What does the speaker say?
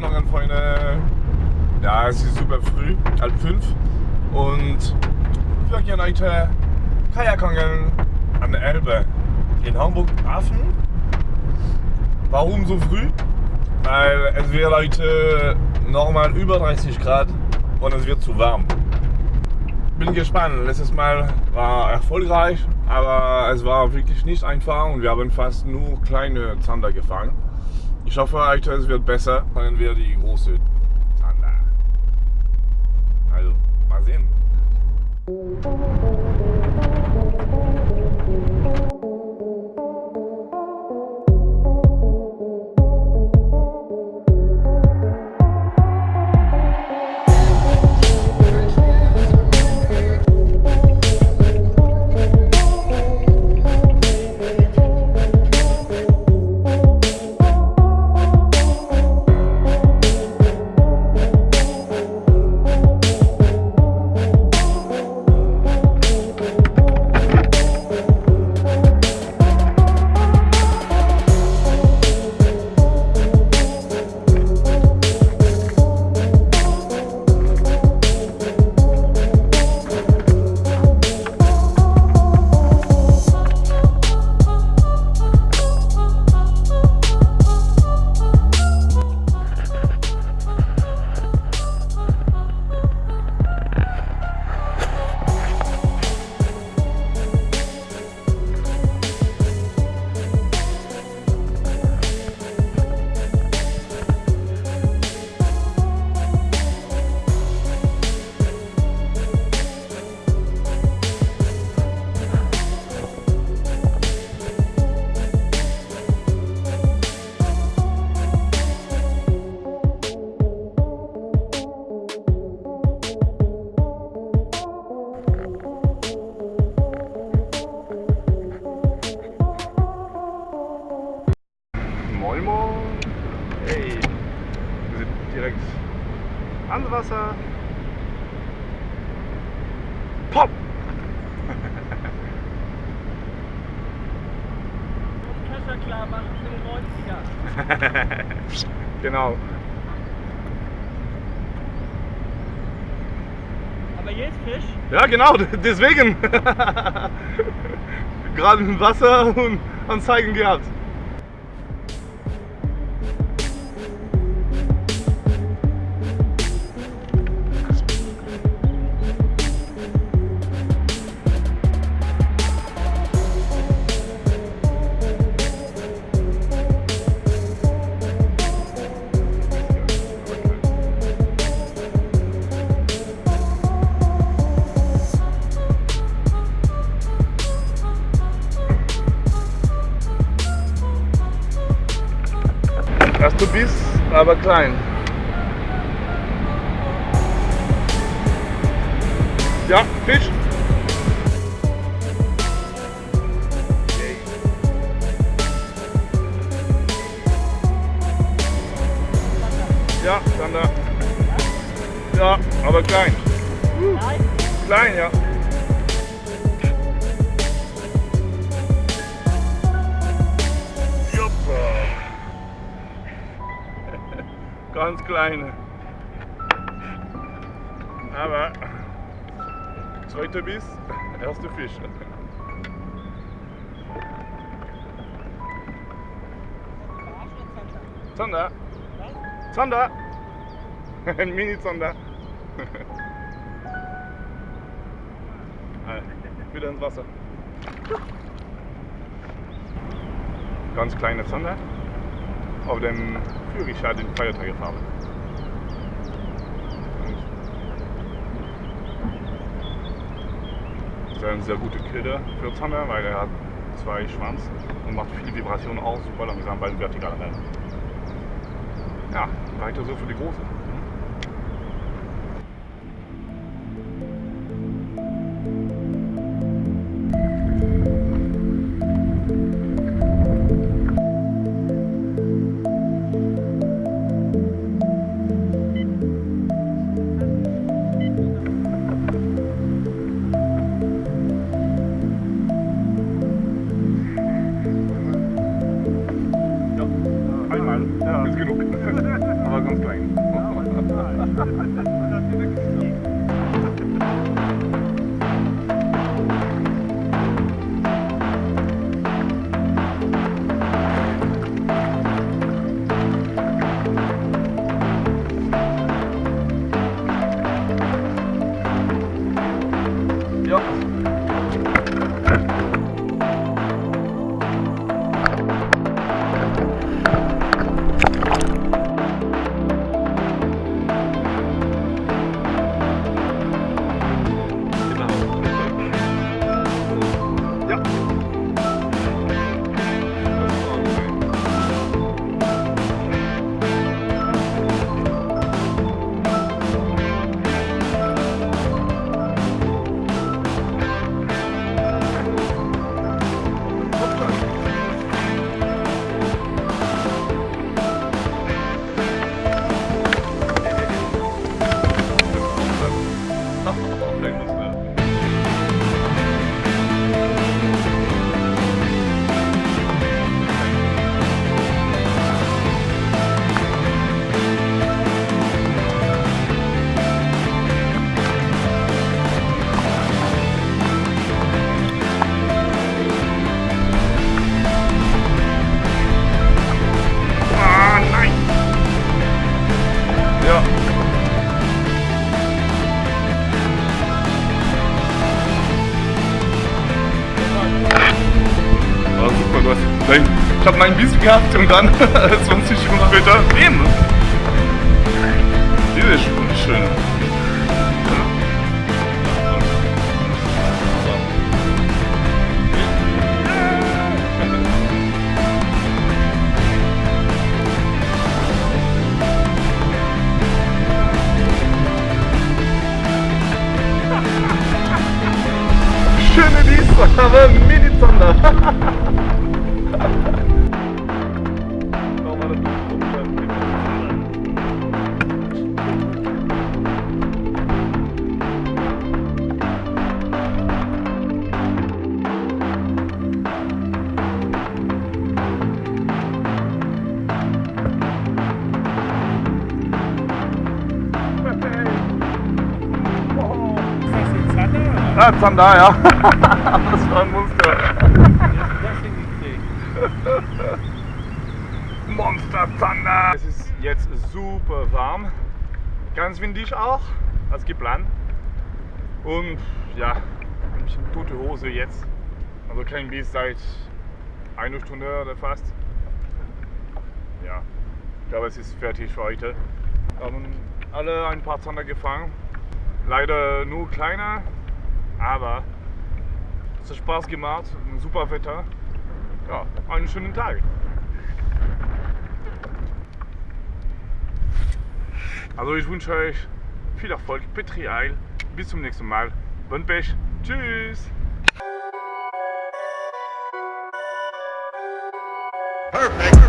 Morgen, Freunde. Ja, es ist super früh, halb fünf. Und wir gehen heute Kajakangeln an der Elbe in Hamburg-Hafen. Warum so früh? Weil es wird heute normal über 30 Grad und es wird zu warm. Bin gespannt. Letztes Mal war erfolgreich, aber es war wirklich nicht einfach und wir haben fast nur kleine Zander gefangen. Ich hoffe, es wird besser, fangen wir die große Hey. Wir sind direkt ans Wasser. Pop! Kescher klar machen für den 90er. genau. Aber jetzt Fisch? Ja, genau, deswegen. Gerade im Wasser und Anzeigen gehabt. Erste Biss, aber klein. Ja, Fisch. Ja, dann da. Ja, aber klein. Klein, ja. Ganz kleine. Aber zweiter Biss, erster Fisch. Zander. Zander. Ein Mini-Zander. Wieder ins Wasser. Ganz kleine Zander. Auf dem Führerschein den Feiertag habe. Das ist ein sehr guter Killer für Zander, weil er hat zwei Schwanz und macht viele Vibrationen aus, super langsam beim vertikalen Rennen. Ja, weiter so für die Große. Ha ha ha! Habe meinen Biss gehabt und dann 20 Sekunden später eben. Diese ist schön. Schöne Wies, aber Mini-Zander. Ah, Zander, ja. Das war ein Monster. Monster Zander. Es ist jetzt super warm. Ganz windig auch, als geplant. Und ja, ein bisschen tote Hose jetzt. Also kein Biss seit einer Stunde oder fast. Ja, ich glaube, es ist fertig für heute. Wir haben alle ein paar Zander gefangen. Leider nur kleiner, aber es hat Spaß gemacht. Super Wetter. Ja, einen schönen Tag. Also ich wünsche euch viel Erfolg, Petri Eil. Bis zum nächsten Mal. Bon Pech. Tschüss. Perfect.